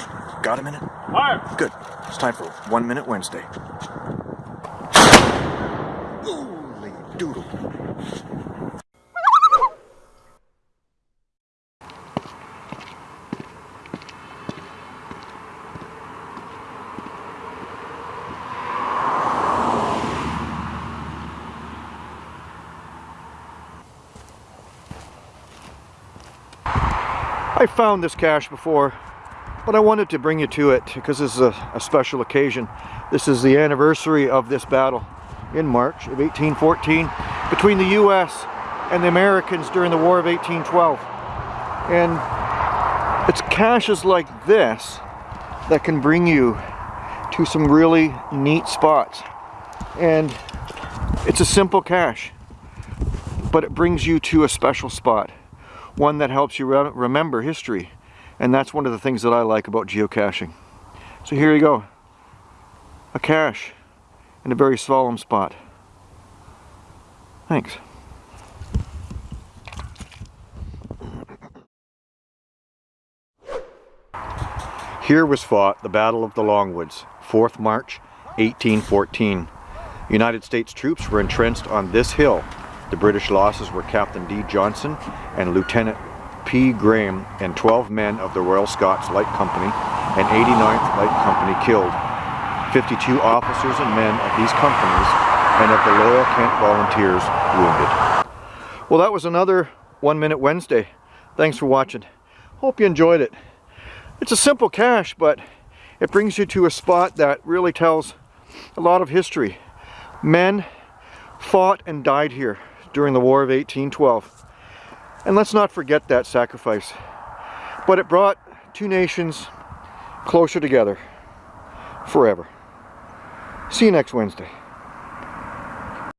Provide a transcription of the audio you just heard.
Their names are Hey, got a minute? Fire! Good. It's time for One Minute Wednesday. Holy doodle. I found this cache before, but I wanted to bring you to it because this is a, a, special occasion. This is the anniversary of this battle in March of 1814 between the U.S. and the Americans during the War of 1812. And it's caches like this that can bring you to some really neat spots. And it's a simple cache, but it brings you to a special spot one that helps you re remember history. And that's one of the things that I like about geocaching. So here you go. A cache in a very solemn spot. Thanks. Here was fought the Battle of the Longwoods, 4th March 1814. United States troops were entrenched on this hill the British losses were Captain D. Johnson and Lieutenant P. Graham and 12 men of the Royal Scots Light Company and 89th Light Company killed, 52 officers and men of these companies and of the Loyal Kent Volunteers wounded. Well that was another One Minute Wednesday. Thanks for watching. Hope you enjoyed it. It's a simple cache but it brings you to a spot that really tells a lot of history. Men fought and died here during the War of 1812. And let's not forget that sacrifice. But it brought two nations closer together forever. See you next Wednesday.